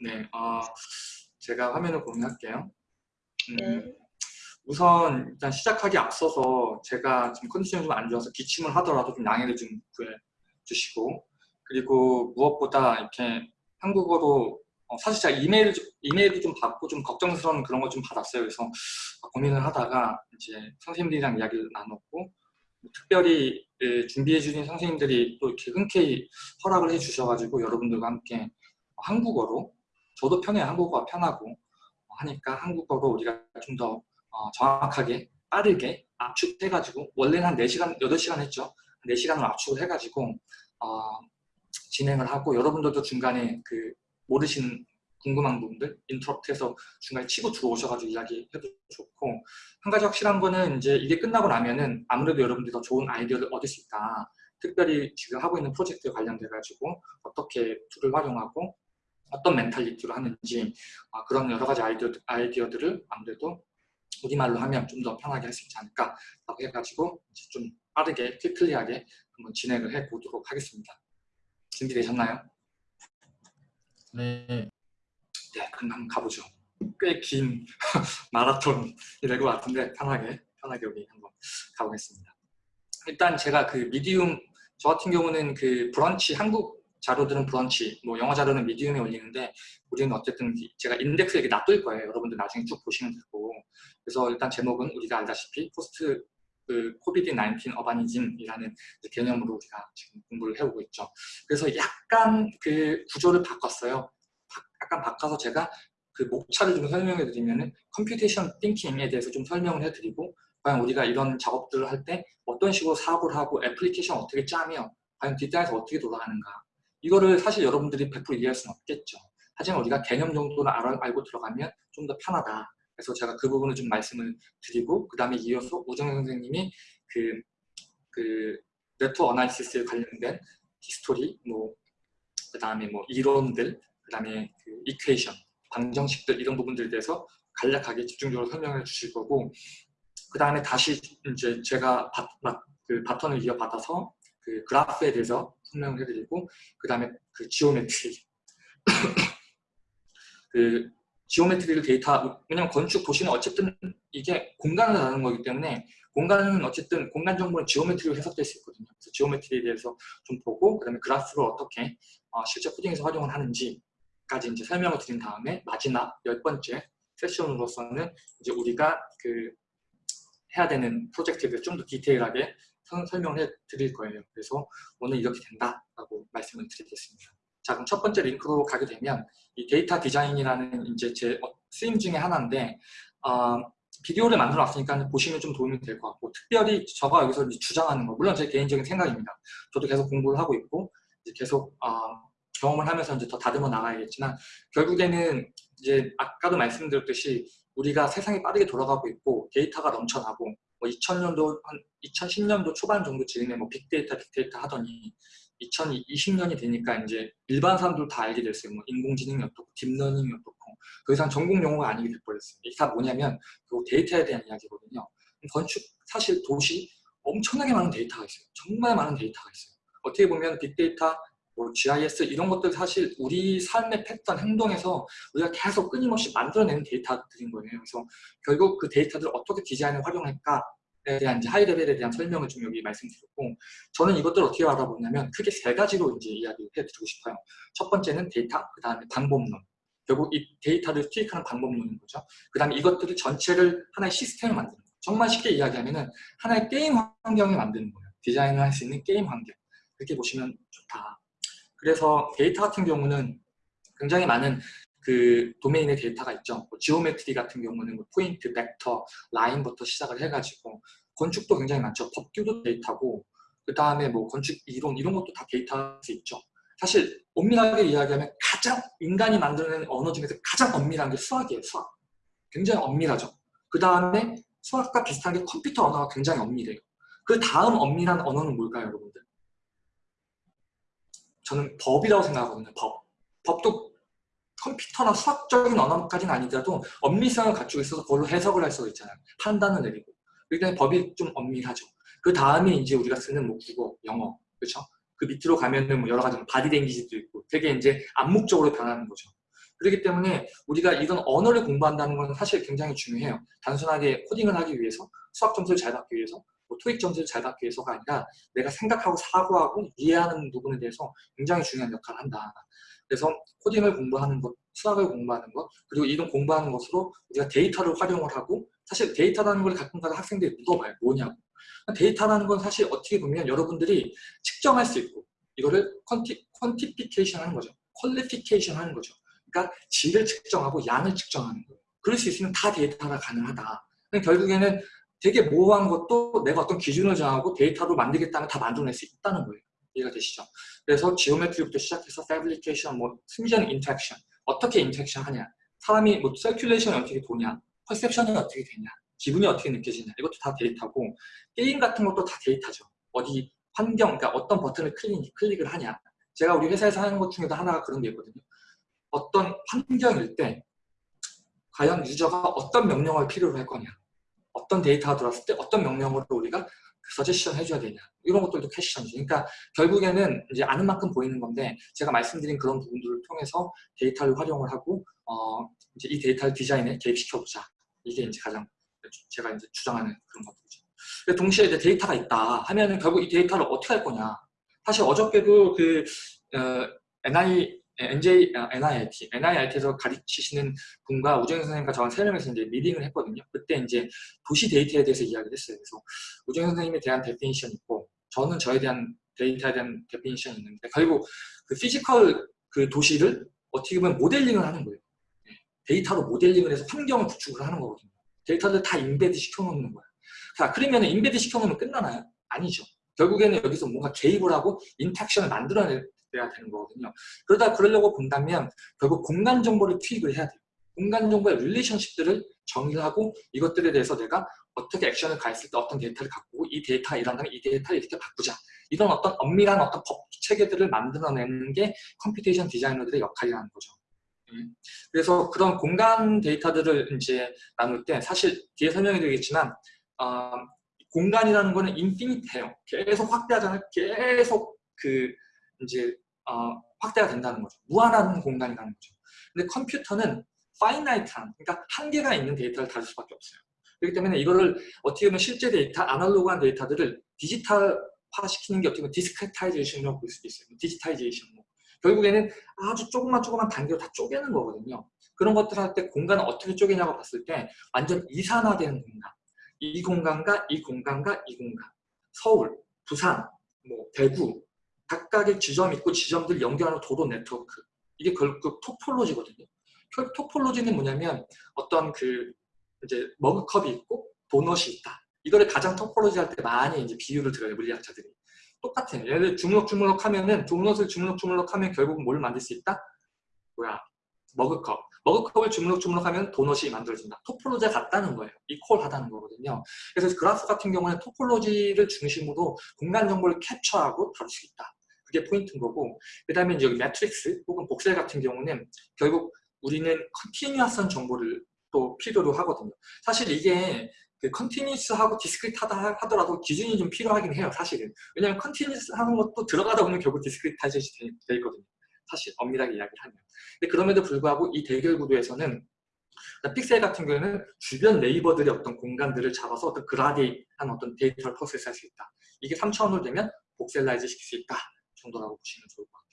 네, 어, 제가 화면을 공유할게요. 음, 네. 우선 일단 시작하기 앞서서 제가 지금 컨디션이 좀 안 좋아서 기침을 하더라도 좀 양해를 좀 구해 주시고 그리고 무엇보다 이렇게 한국어로 어, 사실 제가 이메일 이메일도 좀 받고 좀 걱정스러운 그런 걸 좀 받았어요. 그래서 고민을 하다가 이제 선생님들이랑 이야기를 나눴고 특별히 예, 준비해 주신 선생님들이 또 이렇게 흔쾌히 허락을 해 주셔가지고 여러분들과 함께 한국어로 저도 편해요. 한국어가 편하고 하니까 한국어로 우리가 좀더 어, 정확하게 빠르게 압축해가지고 원래는 한 4시간, 8시간 했죠. 4시간을 압축을 해가지고 어, 진행을 하고 여러분들도 중간에 그 모르시는 궁금한 부분들 인터럽트해서 중간에 치고 들어오셔가지고 이야기해도 좋고 한 가지 확실한 거는 이제 이게 끝나고 나면은 아무래도 여러분들이 더 좋은 아이디어를 얻을 수 있다. 특별히 지금 하고 있는 프로젝트에 관련돼 가지고 어떻게 tool을 활용하고 어떤 mentality로 하는지 아, 그런 여러 가지 아이디어, 아이디어들을 아무래도 우리말로 하면 좀 더 편하게 할 수 있지 않을까 라고 해가지고 이제 좀 빠르게 quickly하게 한번 진행을 해 보도록 하겠습니다. 준비되셨나요? 네. 네, 그럼 한번 가보죠. 꽤 긴 마라톤이 될 것 같은데 편하게 편하게 우리 한번 가보겠습니다. 일단 제가 그 Medium 저 같은 경우는 그 브런치 한국 자료들은 브런치, 뭐 영어 자료는 Medium에 올리는데 우리는 어쨌든 제가 인덱스 이렇게 놔둘 거예요. 여러분들 나중에 쭉 보시면 되고 그래서 일단 제목은 우리가 알다시피 post 그 COVID 19 urbanism이라는 개념으로 우리가 지금 공부를 해오고 있죠. 그래서 약간 그 구조를 바꿨어요. 약간 바꿔서 제가 그 목차를 좀 설명해 드리면은 computation thinking에 대해서 좀 설명을 해 드리고 과연 우리가 이런 작업들을 할 때 어떤 식으로 사고를 하고 애플리케이션 어떻게 짜며 과연 뒷단에서 어떻게 돌아가는가 이거를 사실 여러분들이 100% 이해할 수는 없겠죠. 하지만 우리가 개념 정도는 알고 들어가면 좀 더 편하다. 그래서 제가 그 부분을 좀 말씀을 드리고 그 다음에 이어서 오정 선생님이 그, 그 network analysis에 관련된 history, 뭐, 그 다음에 뭐 이론들, 그 다음에 그 equation, 방정식들 이런 부분들에 대해서 간략하게 집중적으로 설명을 주실 거고 그 다음에 다시 이제 제가 바, 그 바톤을 이어받아서 그 그래프에 대해서 설명을 해드리고 그 다음에 그 geometry 그 geometry를 데이터 왜냐면 건축 도시는 어쨌든 이게 공간을 나누는 거기 때문에 공간은 어쨌든 공간 정보는 geometry로 해석될 수 있거든요. 그래서 geometry에 대해서 좀 보고 그다음에 그래프를 어떻게 어, 실제 코딩에서 활용을 하는지까지 이제 설명을 드린 다음에 마지막 열 번째 세션으로서는 이제 우리가 그 해야 되는 프로젝트에 대해서 좀더 디테일하게 설명을 해 드릴 거예요. 그래서 오늘 이렇게 된다라고 말씀을 드리겠습니다. 자, 그럼 첫 번째 링크로 가게 되면 이 데이터 디자인이라는 이제 제 쓰임 중에 하나인데 어, 비디오를 만들어 놨으니까 보시면 좀 도움이 될 것 같고 특별히 저가 여기서 주장하는 거 물론 제 개인적인 생각입니다. 저도 계속 공부를 하고 있고 계속 어, 경험을 하면서 이제 더 다듬어 나가야겠지만 결국에는 이제 아까도 말씀드렸듯이 우리가 세상이 빠르게 돌아가고 있고 데이터가 넘쳐나고 뭐 2000년도 한 2010년도 초반 정도 즈음에 뭐 빅데이터 빅데이터 하더니 2020년이 되니까 이제 일반 사람들 다 알게 됐어요. 뭐 인공지능이 어떻고 딥러닝이 어떻고 더 이상 전공 용어가 아니게 돼버렸어요. 이게 다 뭐냐면 그 데이터에 대한 이야기거든요. 건축 사실 도시 엄청나게 많은 데이터가 있어요. 정말 많은 데이터가 있어요. 어떻게 보면 빅데이터, 뭐 GIS 이런 것들 사실 우리 삶의 패턴, 행동에서 우리가 계속 끊임없이 만들어내는 데이터들인 거예요. 그래서 결국 그 데이터들을 어떻게 디자인을 활용할까 에 대한 이제 high level에 대한 설명을 좀 여기 말씀드렸고 저는 이것들을 어떻게 알아보냐면 크게 세 가지로 이제 이야기해 드리고 싶어요. 첫 번째는 데이터, 그 다음에 방법론. 결국 이 데이터를 투입하는 방법론인 거죠. 그 다음에 이것들을 전체를 하나의 시스템을 만드는 거예요. 정말 쉽게 이야기하면 하나의 게임 환경을 만드는 거예요. 디자인을 할 수 있는 게임 환경. 그렇게 보시면 좋다. 그래서 데이터 같은 경우는 굉장히 많은 그 도메인의 데이터가 있죠. 뭐 geometry 같은 경우는 뭐 포인트, 벡터, 라인부터 시작을 해가지고 건축도 굉장히 많죠. 법규도 데이터고 그 다음에 뭐 건축 이론 이런 것도 다 데이터일 수 있죠. 사실 엄밀하게 이야기하면 가장 인간이 만들어낸 언어 중에서 가장 엄밀한 게 수학이에요. 수학. 굉장히 엄밀하죠. 그 다음에 수학과 비슷한 게 컴퓨터 언어가 굉장히 엄밀해요. 그 다음 엄밀한 언어는 뭘까요, 여러분들? 저는 법이라고 생각하거든요. 법. 법도 컴퓨터나 수학적인 언어까지는 아니더라도 엄밀성을 갖추고 있어서 그걸로 해석을 할 수가 있잖아요. 판단을 내리고. 그러니 법이 좀 엄밀하죠. 그 다음에 이제 우리가 쓰는 뭐 국어, 영어, 그렇죠? 그 밑으로 가면은 뭐 여러 가지 바디 랭귀지도 있고 되게 이제 암묵적으로 변하는 거죠. 그렇기 때문에 우리가 이런 언어를 공부한다는 건 사실 굉장히 중요해요. 단순하게 코딩을 하기 위해서 수학 점수를 잘 받기 위해서 뭐 토익 점수를 잘 받기 위해서가 아니라 내가 생각하고 사고하고 이해하는 부분에 대해서 굉장히 중요한 역할을 한다. 그래서 코딩을 공부하는 것, 수학을 공부하는 것, 그리고 이런 공부하는 것으로 우리가 데이터를 활용을 하고 사실 데이터라는 걸 가끔가다 학생들이 물어봐요. 뭐냐고. 데이터라는 건 사실 어떻게 보면 여러분들이 측정할 수 있고 이거를 quanti, quantification 하는 거죠. qualification 하는 거죠. 그러니까 질을 측정하고 양을 측정하는 거예요. 그럴 수 있으면 다 데이터가 가능하다. 결국에는 되게 모호한 것도 내가 어떤 기준을 정하고 데이터로 만들겠다면 다 만들어낼 수 있다는 거예요. 이해가 되시죠? 그래서 geometry부터 시작해서 fabrication, 뭐 심지어는 interaction 어떻게 interaction 하냐? 사람이 뭐 circulation이 어떻게 도냐? perception이 어떻게 되냐? 기분이 어떻게 느껴지냐? 이것도 다 데이터고 게임 같은 것도 다 데이터죠. 어디 환경, 그러니까 어떤 버튼을 클릭, 클릭을 하냐? 제가 우리 회사에서 하는 것 중에도 하나가 그런 게 있거든요. 어떤 환경일 때 과연 유저가 어떤 명령을 필요로 할 거냐? 어떤 데이터가 들어왔을 때 어떤 명령으로 우리가 서제션 해줘야 되냐 이런 것들도 캐시션이죠. 그러니까 결국에는 이제 아는 만큼 보이는 건데 제가 말씀드린 그런 부분들을 통해서 데이터를 활용을 하고 어 이제 이 데이터를 디자인에 개입시켜 보자. 이게 이제 가장 제가 이제 주장하는 그런 것들이죠. 동시에 이제 데이터가 있다 하면은 결국 이 데이터를 어떻게 할 거냐. 사실 어저께도 그 어, NI NJ, NIIT, NIIT에서 가르치시는 분과 우정현 선생님과 저랑 세 명에서 이제 미팅을 했거든요. 그때 이제 도시 데이터에 대해서 이야기를 했어요. 그래서 우정현 선생님에 대한 definition이 있고, 저는 저에 대한 데이터에 대한 definition이 있는데, 결국 그 physical 그 도시를 어떻게 보면 modeling을 하는 거예요. 네. 데이터로 modeling을 해서 환경을 구축을 하는 거거든요. 데이터를 다 embed 시켜놓는 거야. 자, 그러면 embed 시켜놓으면 끝나나요? 아니죠. 결국에는 여기서 뭔가 개입을 하고 interaction을 만들어낼 돼야 되는 거거든요. 그러다 그러려고 본다면 결국 공간 정보를 투입을 해야 돼요. 공간 정보의 relationship들을 정의를 하고 이것들에 대해서 내가 어떻게 액션을 가했을 때 어떤 데이터를 갖고 이 데이터가 일어나면 이 데이터를 이렇게 바꾸자. 이런 어떤 엄밀한 어떤 법 체계들을 만들어내는 게 computation 디자이너들의 역할이라는 거죠. 음. 그래서 그런 공간 데이터들을 이제 나눌 때 사실 뒤에 설명해 드리겠지만 어, 공간이라는 거는 infinite해요. 계속 확대하잖아요. 계속 그 이제 어, 확대가 된다는 거죠. 무한한 공간이라는 거죠. 근데 컴퓨터는 finite한, 그러니까 한계가 있는 데이터를 다룰 수밖에 없어요. 그렇기 때문에 이거를 어떻게 보면 실제 데이터, 아날로그한 데이터들을 디지털화 시키는 게 어떻게 보면 discretization이라고 볼 수도 있어요. digitization. 뭐. 결국에는 아주 조그만 조그만 단계로 다 쪼개는 거거든요. 그런 것들 할 때 공간을 어떻게 쪼개냐고 봤을 때 완전 이산화되는 공간. 이 공간과 이 공간과 이 공간. 서울, 부산, 뭐 대구, 각각의 지점이 있고 지점들 연결하는 도로 네트워크 이게 결국 topology거든요. 그 topology는 뭐냐면 어떤 그 이제 머그컵이 있고 도넛이 있다. 이거를 가장 topology 할 때 많이 이제 비유를 들어요 물리학자들이. 똑같아요. 얘를 주물럭주물럭 하면은 도넛을 주물럭주물럭 하면 결국 뭘 만들 수 있다? 뭐야? 머그컵. 머그컵을 주물럭주물럭 하면 도넛이 만들어진다. topology가 같다는 거예요. equal하다는 거거든요. 그래서 그래프 같은 경우는 topology를 중심으로 공간 정보를 capture하고 다룰 수 있다. 그게 포인트인 거고 그 다음에 여기 매트릭스 혹은 voxel 같은 경우는 결국 우리는 continuous한 정보를 또 필요로 하거든요. 사실 이게 그 continuous하고 discrete하다 하더라도 기준이 좀 필요하긴 해요. 사실은. 왜냐하면 continuous 하는 것도 들어가다 보면 결국 discretization이 돼 있거든요. 사실 엄밀하게 이야기를 하면. 근데 그럼에도 불구하고 이 대결 구도에서는 픽셀 같은 경우에는 주변 neighbor들의 어떤 공간들을 잡아서 어떤 gradient한 어떤 데이터를 process할 수 있다. 이게 3차원으로 되면 voxelize 시킬 수 있다. 정도라고 보시면 좋을 것 같아요.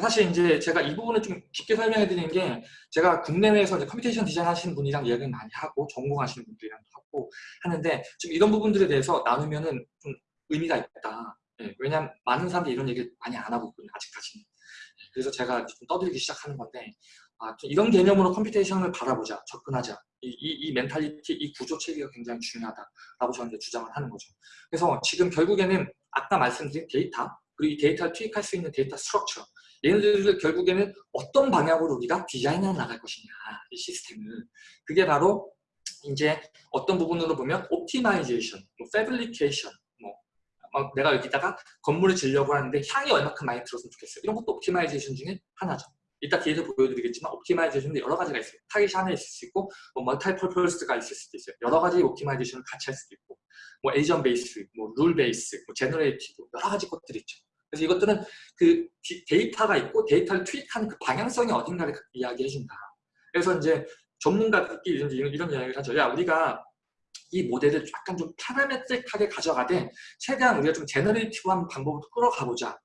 사실 이제 제가 이 부분을 좀 깊게 설명해 드리는 게 제가 국내외에서 이제 computation 디자인 하시는 분이랑 이야기를 많이 하고 전공하시는 분들이랑 하고 하는데 좀 이런 부분들에 대해서 나누면은 좀 의미가 있다. 예, 왜냐하면 많은 사람들이 이런 얘기를 많이 안 하고 있거든요. 아직까지는. 예, 그래서 제가 좀 떠들기 시작하는 건데 아, 좀 이런 개념으로 computation을 바라보자, 접근하자. 이, 이, 이 mentality, 이 구조 체계가 굉장히 중요하다라고 저는 주장을 하는 거죠. 그래서 지금 결국에는 아까 말씀드린 데이터, 그리고 이 데이터를 투입할 수 있는 data structure. 얘네들을 결국에는 어떤 방향으로 우리가 디자인해 나갈 것이냐 이 시스템을 그게 바로 이제 어떤 부분으로 보면 optimization, 뭐 fabrication 뭐 어, 내가 여기다가 건물을 지으려고 하는데 향이 얼마큼 많이 들었으면 좋겠어요. 이런 것도 optimization 중에 하나죠. 이따 뒤에서 보여드리겠지만 optimization도 여러 가지가 있어요. 타깃이 하나 있을 수 있고 뭐 multi-purpose가 있을 수도 있어요. 여러 가지 optimization을 같이 할 수도 있고 뭐 agent base, 뭐 rule base, 뭐 generative 여러 가지 것들이 있죠 그래서 이것들은 그 디- 데이터가 있고 데이터를 투입하는 그 방향성이 어딘가를 이야기해 준다. 그래서 이제 전문가들끼리 이런, 이런, 이런 이야기를 하죠. 야, 우리가 이 모델을 약간 좀 parametric하게 가져가되 최대한 우리가 좀 generative한 방법으로 끌어가보자.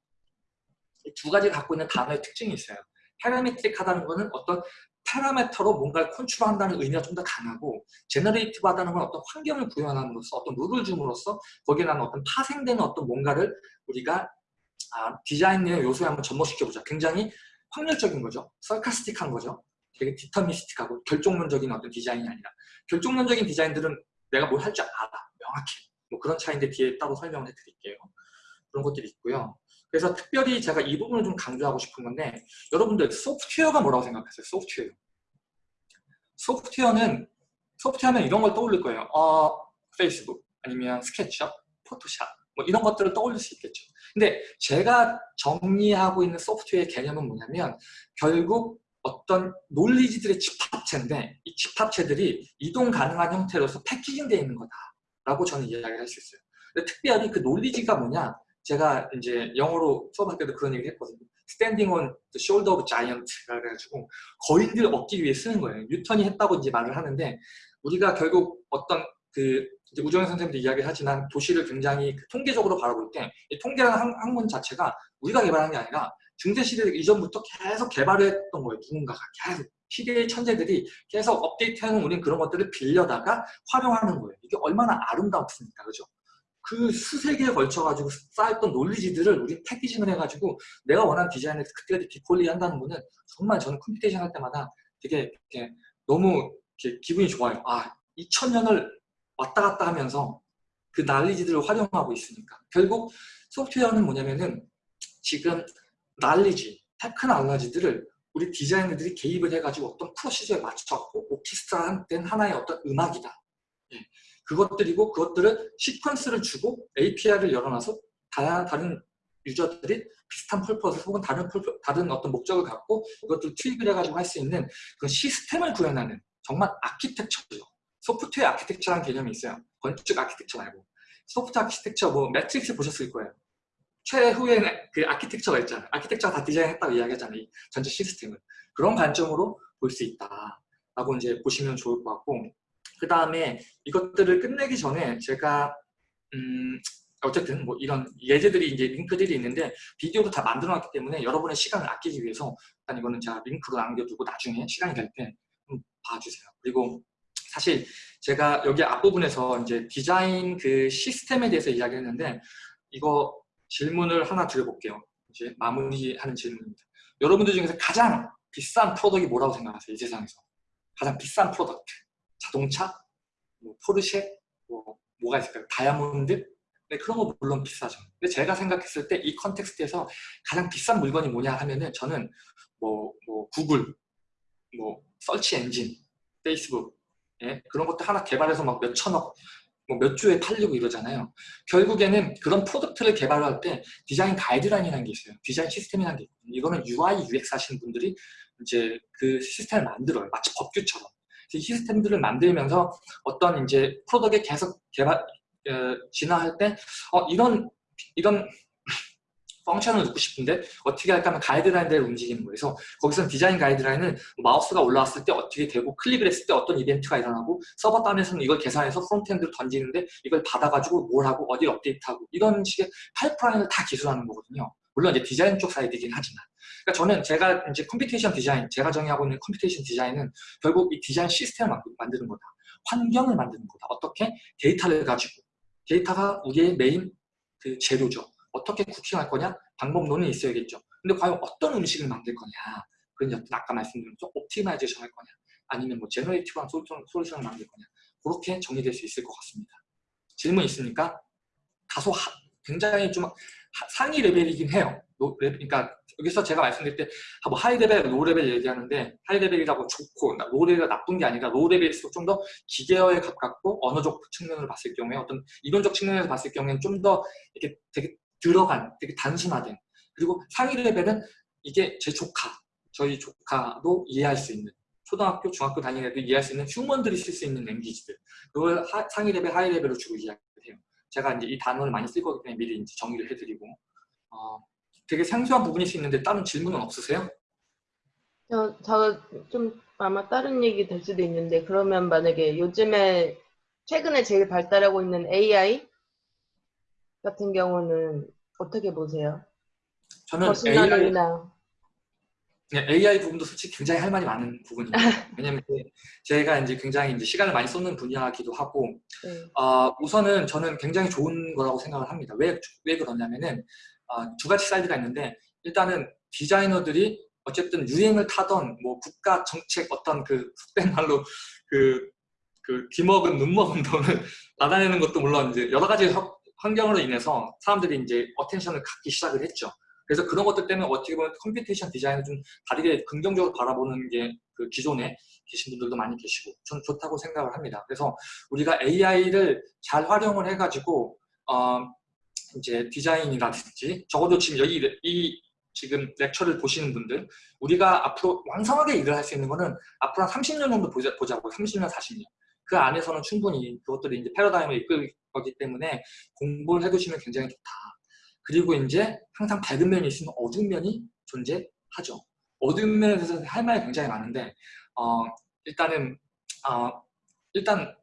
이 두 가지 갖고 있는 단어의 특징이 있어요. parametric하다는 거는 어떤 parameter로 뭔가를 컨트롤한다는 의미가 좀 더 강하고 generative하다는 건 어떤 환경을 구현함으로써 어떤 룰을 줌으로써 거기에 나는 어떤 파생되는 어떤 뭔가를 우리가 아, 디자인의 요소에 한번 접목시켜보자. 굉장히 확률적인 거죠. 설카스틱한 거죠. 되게 디터미스틱하고 결정론적인 어떤 디자인이 아니라 결정론적인 디자인들은 내가 뭘 할 줄 알아. 명확해. 뭐 그런 차이인데 뒤에 따로 설명을 해드릴게요. 그런 것들이 있고요. 그래서 특별히 제가 이 부분을 좀 강조하고 싶은 건데 여러분들 소프트웨어가 뭐라고 생각하세요? 소프트웨어. 소프트웨어는 소프트웨어는 이런 걸 떠올릴 거예요. 어, 페이스북 아니면 스케치업, 포토샵 뭐 이런 것들을 떠올릴 수 있겠죠. 근데 제가 정리하고 있는 소프트웨어의 개념은 뭐냐면 결국 어떤 논리지들의 집합체인데 이 집합체들이 이동 가능한 형태로서 패키징되어 있는 거다라고 저는 이야기를 할 수 있어요. 근데 특별히 그 논리지가 뭐냐 제가 이제 영어로 수업할 때도 그런 얘기를 했거든요. Standing on the shoulder of giant라 그래가지고 거인들 얻기 위해 쓰는 거예요. 뉴턴이 했다고 이제 말을 하는데 우리가 결국 어떤 그 이제 우정현 선생님도 이야기를 하지만 도시를 굉장히 그 통계적으로 바라볼 때 이 통계라는 학- 학문 자체가 우리가 개발한 게 아니라 중세 시대 이전부터 계속 개발을 했던 거예요. 누군가가 계속 시대의 천재들이 계속 업데이트하는 우린 그런 것들을 빌려다가 활용하는 거예요. 이게 얼마나 아름답습니까, 그죠? 그 수세기에 걸쳐가지고 쌓였던 논리지들을 우리 패키징을 해가지고 내가 원하는 디자인을 그때그때 디폴리 한다는 거는 정말 저는 computation 할 때마다 되게 너무 기분이 좋아요. 아, 2000년을 왔다 갔다 하면서 그 난리지들을 활용하고 있으니까 결국 소프트웨어는 뭐냐면은 지금 난리지, 테크놀로지들을 우리 디자이너들이 개입을 해가지고 어떤 procedure에 맞춰갖고 orchestra된 하나의 어떤 음악이다. 예. 그것들이고 그것들을 시퀀스를 주고 API를 열어놔서 다양한 다른 user들이 비슷한 purpose 혹은 다른 purpo-, 다른 어떤 목적을 갖고 이것들을 투입을 해가지고 할 수 있는 그 시스템을 구현하는 정말 아키텍처죠. software architecture라는 개념이 있어요. 건축 아키텍처 말고. soft architecture 뭐 매트릭스 보셨을 거예요. 최후에는 그 아키텍처가 있잖아요. 아키텍처가 다 디자인했다고 이야기하잖아요. 이 전체 시스템을. 그런 관점으로 볼 수 있다 라고 이제 보시면 좋을 것 같고 그 다음에 이것들을 끝내기 전에 제가 음 어쨌든 뭐 이런 예제들이 이제 링크들이 있는데 비디오도 다 만들어 놨기 때문에 여러분의 시간을 아끼기 위해서 일단 이거는 제가 링크로 남겨두고 나중에 시간이 될 때 봐주세요. 그리고 사실 제가 여기 앞부분에서 이제 디자인 그 시스템에 대해서 이야기 했는데 이거 질문을 하나 드려볼게요. 이제 마무리하는 질문입니다. 여러분들 중에서 가장 비싼 product이 뭐라고 생각하세요? 이 세상에서 가장 비싼 product 자동차, 뭐 포르쉐, 뭐 뭐가 있을까요? 다이아몬드? 네, 그런 거 물론 비싸죠. 근데 제가 생각했을 때 이 context에서 가장 비싼 물건이 뭐냐 하면은 저는 뭐, 뭐 구글, 뭐 search engine, 페이스북 예? 그런 것도 하나 개발해서 막 몇 천억, 뭐 몇 주에 팔리고 이러잖아요. 결국에는 그런 product를 개발할 때 디자인 가이드라인이라는 게 있어요. 디자인 시스템이라는 게 있거든요. 이거는 UI, UX 하시는 분들이 이제 그 시스템을 만들어요. 마치 법규처럼. 이 시스템들을 만들면서 어떤 이제 product에 계속 개발 어, 진화할 때 어, 이런 이런 function을 넣고 싶은데 어떻게 할까 하면 가이드라인대로 움직이는 거예요. 그래서 거기서 디자인 가이드라인은 마우스가 올라왔을 때 어떻게 되고 클릭을 했을 때 어떤 이벤트가 일어나고 서버 단에서는 이걸 계산해서 frontend를 던지는데 이걸 받아가지고 뭘 하고 어디 업데이트하고 이런 식의 파이프라인을 다 기술하는 거거든요. 물론 이제 디자인 쪽 사이드이긴 하지만 그러니까 저는 제가 이제 computation 디자인 제가 정의하고 있는 computation 디자인은 결국 이 디자인 시스템을 만드는 거다. 환경을 만드는 거다. 어떻게 데이터를 가지고 데이터가 우리의 메인 그 재료죠. 어떻게 cooking할 거냐? 방법론은 있어야겠죠. 근데 과연 어떤 음식을 만들 거냐? 그건 아까 말씀드린 좀 optimization 할 거냐? 아니면 뭐 generative한 solution을 만들 거냐? 그렇게 정리될 수 있을 것 같습니다. 질문 있습니까? 다소 하, 굉장히 좀 하, 상위 레벨이긴 해요. 노, 레, 그러니까 여기서 제가 말씀드릴 때 뭐 high level, low level 얘기하는데 high level이라고 좋고 low level이 나쁜 게 아니라 low level일수록 좀 더 기계어에 가깝고 언어적 측면으로 봤을 경우에 어떤 이론적 측면에서 봤을 경우에는 좀 더 이렇게 되게 들어간, 되게 단순화된 그리고 상위 레벨은 이게 제 조카, 저희 조카도 이해할 수 있는 초등학교, 중학교 다니는 애들 이해할 수 있는 human들이 쓸 수 있는 language들 그걸 하, 상위 레벨, 하위 레벨로 주로 이야기를 해요. 제가 이제 이 단어를 많이 쓸 거기 때문에 미리 이제 정리를 해드리고 어, 되게 생소한 부분일 수 있는데 다른 질문은 없으세요? 저, 저좀 아마 다른 얘기 될 수도 있는데 그러면 만약에 요즘에 최근에 제일 발달하고 있는 AI 같은 경우는 어떻게 보세요? 저는 AI, machine learning이나 AI 부분도 솔직히 굉장히 할 말이 많은 부분입니다. 왜냐면 이제 제가 이제 굉장히 이제 시간을 많이 쏟는 분야이기도 하고 네. 어, 우선은 저는 굉장히 좋은 거라고 생각을 합니다. 왜, 왜 그러냐면은 어, 두 가지 사이드가 있는데 일단은 디자이너들이 어쨌든 유행을 타던 뭐 국가 정책 어떤 그 속된 말로 그, 그 귀먹은 눈먹은 돈을 받아내는 것도 물론 이제 여러 가지 환경으로 인해서 사람들이 이제 attention을 갖기 시작을 했죠. 그래서 그런 것들 때문에 어떻게 보면 computation 디자인을 좀 다르게 긍정적으로 바라보는 게 그 기존에 계신 분들도 많이 계시고 저는 좋다고 생각을 합니다. 그래서 우리가 AI를 잘 활용을 해가지고 어 이제 디자인이라든지 적어도 지금 여기 이 지금 렉처를 보시는 분들 우리가 앞으로 왕성하게 일을 할 수 있는 거는 앞으로 한 30년 정도 보자, 보자고 30년 40년 그 안에서는 충분히 그것들이 이제 패러다임을 이끌 거기 때문에 공부를 해두시면 굉장히 좋다. 그리고 이제 항상 밝은 면이 있으면 어두운 면이 존재하죠. 어두운 면에 대해서 할 말이 굉장히 많은데 어, 일단은 어, 일단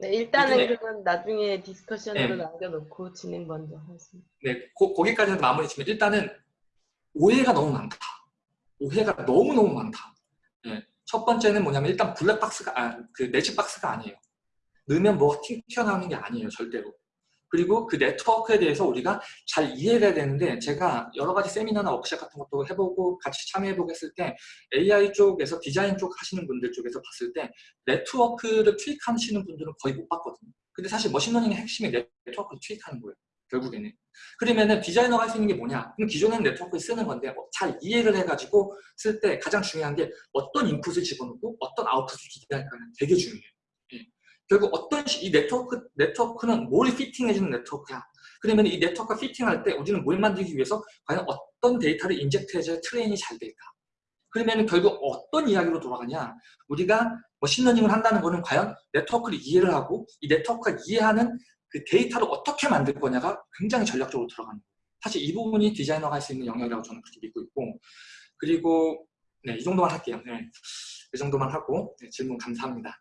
네, 일단은 네. 그러면 나중에 discussion으로 네. 남겨놓고 진행 먼저 하겠습니다. 네, 고, 거기까지는 마무리 지면 일단은 오해가 너무 많다. 오해가 너무너무 많다. 네. 첫 번째는 뭐냐면 일단 블랙박스가 아, 그 magic box가 아니에요. 넣으면 뭐가 튀어나오는 게 아니에요. 절대로. 그리고 그 네트워크에 대해서 우리가 잘 이해해야 되는데 제가 여러 가지 세미나나 워크샵 같은 것도 해보고 같이 참여해보고 했을 때 AI 쪽에서 디자인 쪽 하시는 분들 쪽에서 봤을 때 네트워크를 투입하시는 분들은 거의 못 봤거든요. 근데 사실 machine learning의 핵심이 네트워크를 투입하는 거예요. 결국에는. 그러면은 디자이너가 할 수 있는 게 뭐냐? 그럼 기존에는 네트워크를 쓰는 건데 뭐 잘 이해를 해가지고 쓸 때 가장 중요한 게 어떤 인풋을 집어넣고 어떤 아웃풋을 기대할까는 되게 중요해요. 결국 어떤 시, 이 네트워크, 네트워크는 뭘 fitting해주는 네트워크야. 그러면 이 네트워크가 fitting할 때 우리는 뭘 만들기 위해서 과연 어떤 데이터를 inject해줘야 train이 잘 될까? 그러면 결국 어떤 이야기로 돌아가냐? 우리가 machine learning을 한다는 거는 과연 네트워크를 이해를 하고 이 네트워크가 이해하는 그 데이터를 어떻게 만들 거냐가 굉장히 전략적으로 들어가는 거예요. 사실 이 부분이 디자이너가 할 수 있는 영역이라고 저는 그렇게 믿고 있고 그리고 네, 이 정도만 할게요. 네, 이 정도만 하고 네, 질문 감사합니다.